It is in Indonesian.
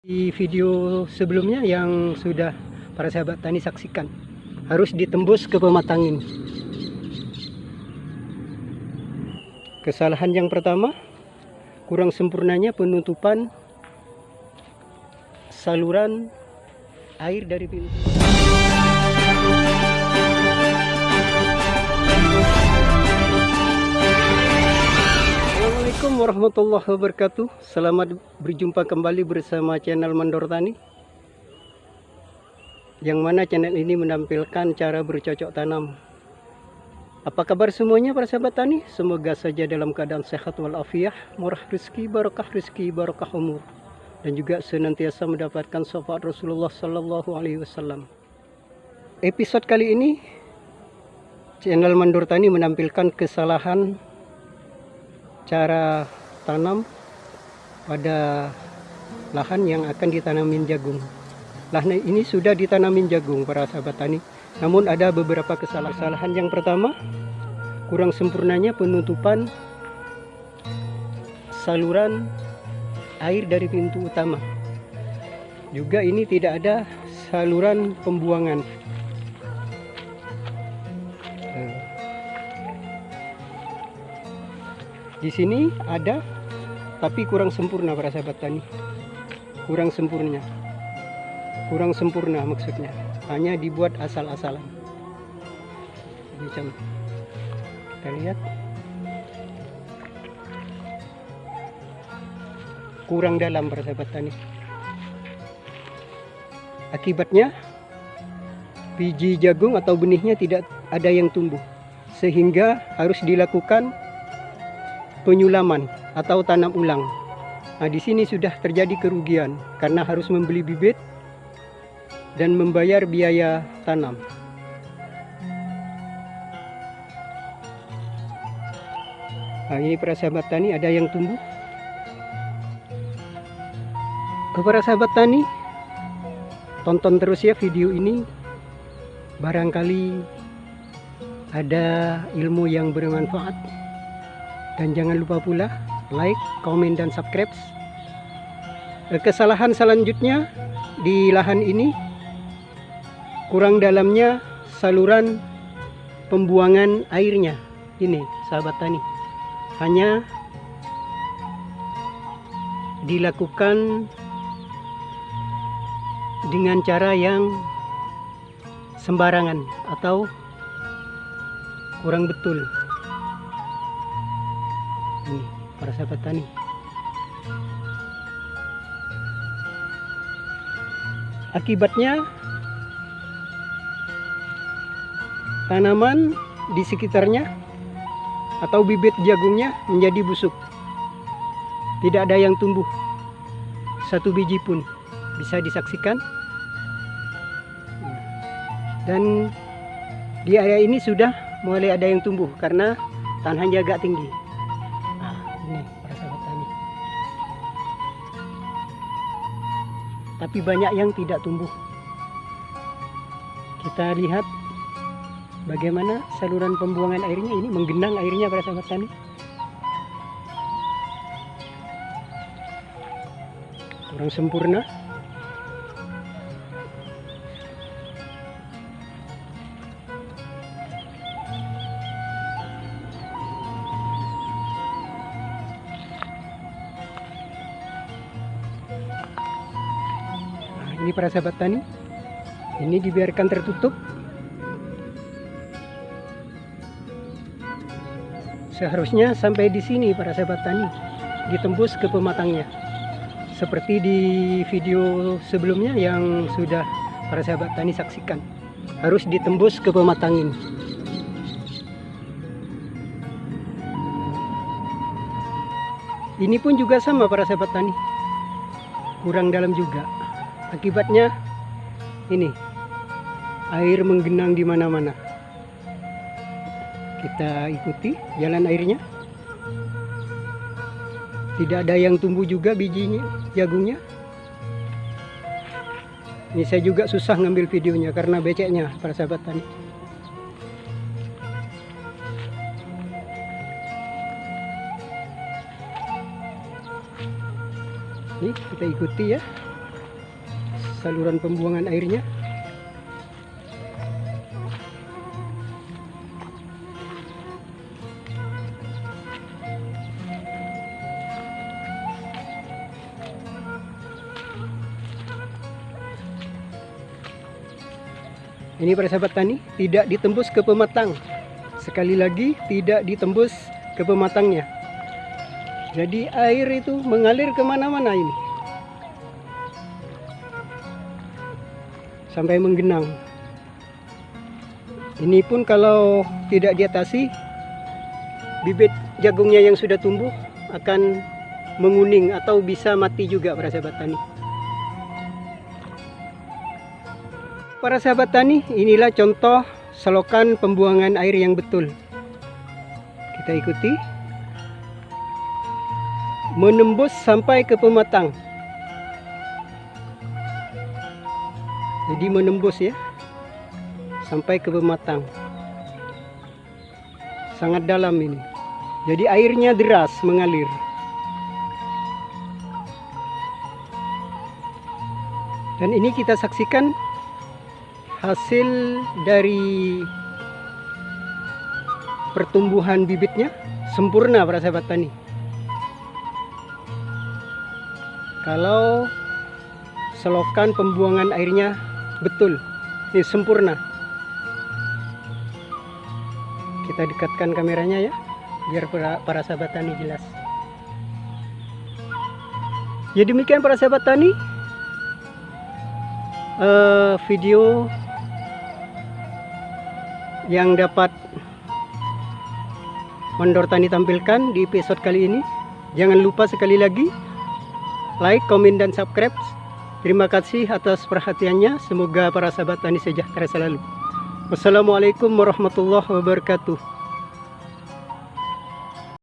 Di video sebelumnya yang sudah para sahabat tani saksikan harus ditembus ke pematangin. Kesalahan yang pertama kurang sempurnanya penutupan saluran air dari pintu. Assalamualaikum warahmatullahi wabarakatuh. Selamat berjumpa kembali bersama channel Mandor Tani. Yang mana channel ini menampilkan cara bercocok tanam. Apa kabar semuanya para sahabat tani? Semoga saja dalam keadaan sehat walafiat Murah rezeki, barokah rezeki, barokah umur. Dan juga senantiasa mendapatkan syafaat Rasulullah Sallallahu Alaihi Wasallam. Episode kali ini Channel Mandor Tani menampilkan kesalahan cara tanam pada lahan yang akan ditanamin jagung. Lahan ini sudah ditanamin jagung para sahabat tani. Namun ada beberapa kesalahan. Yang pertama, kurang sempurnanya penutupan saluran air dari pintu utama. Juga ini tidak ada saluran pembuangan. Di sini ada tapi kurang sempurna para sahabat tani. Kurang sempurna. Kurang sempurna maksudnya. Hanya dibuat asal-asalan. Macam kita lihat. Kurang dalam para sahabat tani. Akibatnya biji jagung atau benihnya tidak ada yang tumbuh sehingga harus dilakukan penyulaman atau tanam ulang. Nah, di sini sudah terjadi kerugian karena harus membeli bibit dan membayar biaya tanam. Nah, ini para sahabat tani ada yang tumbuh. Kepada sahabat tani, tonton terus ya video ini. Barangkali ada ilmu yang bermanfaat dan jangan lupa pula like, komen, dan subscribe. Kesalahan selanjutnya di lahan ini kurang dalamnya saluran pembuangan airnya ini sahabat tani. Hanya dilakukan dengan cara yang sembarangan atau kurang betul ini para sahabat tani. Akibatnya tanaman di sekitarnya atau bibit jagungnya menjadi busuk. Tidak ada yang tumbuh. Satu biji pun bisa disaksikan. Dan di area ini sudah mulai ada yang tumbuh karena tanahnya agak tinggi ini para sahabat tani tapi banyak yang tidak tumbuh. Kita lihat bagaimana saluran pembuangan airnya ini menggenang airnya para sahabat tani. Kurang sempurna ini para sahabat tani. Ini dibiarkan tertutup. Seharusnya sampai di sini para sahabat tani. Ditembus ke pematangnya. Seperti di video sebelumnya yang sudah para sahabat tani saksikan. Harus ditembus ke pematangin ini pun juga sama para sahabat tani. Kurang dalam juga Akibatnya ini air menggenang di mana-mana. Kita ikuti jalan airnya. Tidak ada yang tumbuh juga bijinya, jagungnya. Ini saya juga susah ngambil videonya karena beceknya para sahabat tani. Ini kita ikuti ya. Saluran pembuangan airnya Ini para sahabat tani tidak ditembus ke pematang. Sekali lagi tidak ditembus ke pematangnya. Jadi air itu mengalir ke mana-mana ini. Sampai menggenang. Ini pun kalau tidak diatasi, bibit jagungnya yang sudah tumbuh akan menguning atau bisa mati juga para sahabat tani. Para sahabat tani, inilah contoh selokan pembuangan air yang betul. Kita ikuti. Menembus sampai ke pematang. Jadi menembus ya. Sampai ke pematang. Sangat dalam ini. Jadi airnya deras mengalir. Dan ini kita saksikan hasil dari pertumbuhan bibitnya sempurna para sahabat tani kalau selokan pembuangan airnya betul ini sempurna kita dekatkan kameranya ya biar para, para sahabat tani jelas ya demikian para sahabat tani uh, video yang dapat Mondor Tani tampilkan di episode kali ini. Jangan lupa sekali lagi like, komen, dan subscribe. Terima kasih atas perhatiannya. Semoga para sahabat tani sejahtera selalu. Wassalamualaikum warahmatullahi wabarakatuh.